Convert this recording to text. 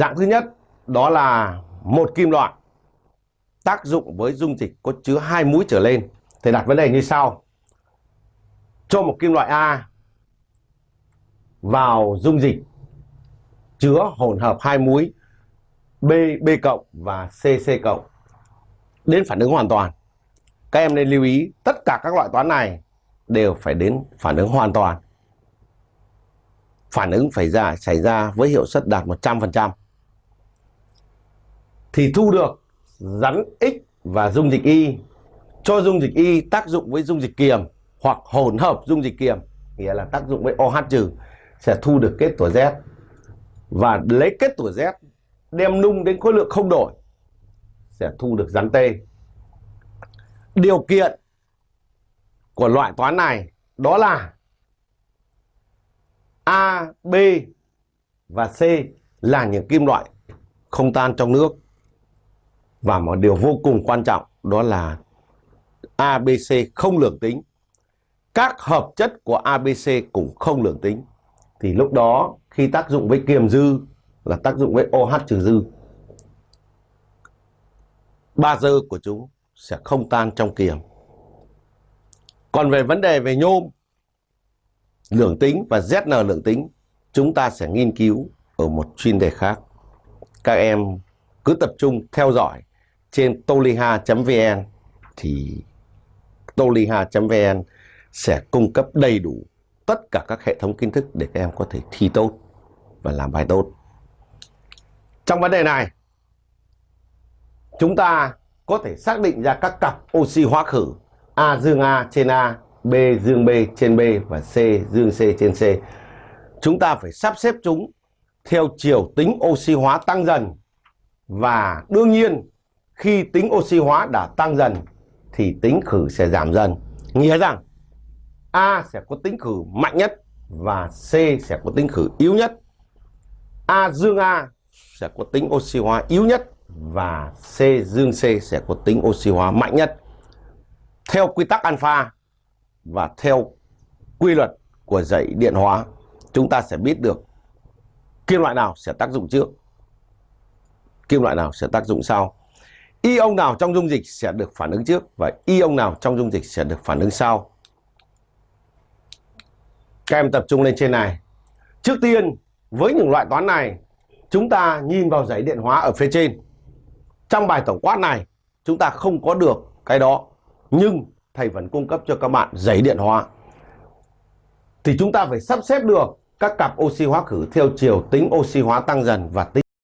Dạng thứ nhất đó là một kim loại tác dụng với dung dịch có chứa hai mũi trở lên. Thầy đặt vấn đề như sau. Cho một kim loại A vào dung dịch chứa hỗn hợp hai mũi B, B cộng và C, C cộng đến phản ứng hoàn toàn. Các em nên lưu ý tất cả các loại toán này đều phải đến phản ứng hoàn toàn. Phản ứng phải ra xảy ra với hiệu suất đạt 100% thì thu được rắn X và dung dịch Y cho dung dịch Y tác dụng với dung dịch kiềm hoặc hỗn hợp dung dịch kiềm nghĩa là tác dụng với OH trừ sẽ thu được kết tủa Z và lấy kết tủa Z đem nung đến khối lượng không đổi sẽ thu được rắn T. Điều kiện của loại toán này đó là A, B và C là những kim loại không tan trong nước và một điều vô cùng quan trọng đó là ABC không lượng tính. Các hợp chất của ABC cũng không lượng tính. Thì lúc đó khi tác dụng với kiềm dư là tác dụng với OH trừ dư. Ba dơ của chúng sẽ không tan trong kiềm. Còn về vấn đề về nhôm, lượng tính và ZN lượng tính, chúng ta sẽ nghiên cứu ở một chuyên đề khác. Các em cứ tập trung theo dõi trên toliha.vn thì toliha.vn sẽ cung cấp đầy đủ tất cả các hệ thống kiến thức để các em có thể thi tốt và làm bài tốt. Trong vấn đề này, chúng ta có thể xác định ra các cặp oxy hóa khử A dương A trên A, B dương B trên B và C dương C trên C. Chúng ta phải sắp xếp chúng theo chiều tính oxy hóa tăng dần và đương nhiên khi tính oxy hóa đã tăng dần thì tính khử sẽ giảm dần. Nghĩa rằng A sẽ có tính khử mạnh nhất và C sẽ có tính khử yếu nhất. A dương A sẽ có tính oxy hóa yếu nhất và C dương C sẽ có tính oxy hóa mạnh nhất. Theo quy tắc alpha và theo quy luật của dãy điện hóa, chúng ta sẽ biết được kim loại nào sẽ tác dụng trước, kim loại nào sẽ tác dụng sau. Ion nào trong dung dịch sẽ được phản ứng trước và ion nào trong dung dịch sẽ được phản ứng sau. Các em tập trung lên trên này. Trước tiên, với những loại toán này, chúng ta nhìn vào giấy điện hóa ở phía trên. Trong bài tổng quát này, chúng ta không có được cái đó. Nhưng thầy vẫn cung cấp cho các bạn giấy điện hóa. Thì chúng ta phải sắp xếp được các cặp oxy hóa khử theo chiều tính oxy hóa tăng dần và tính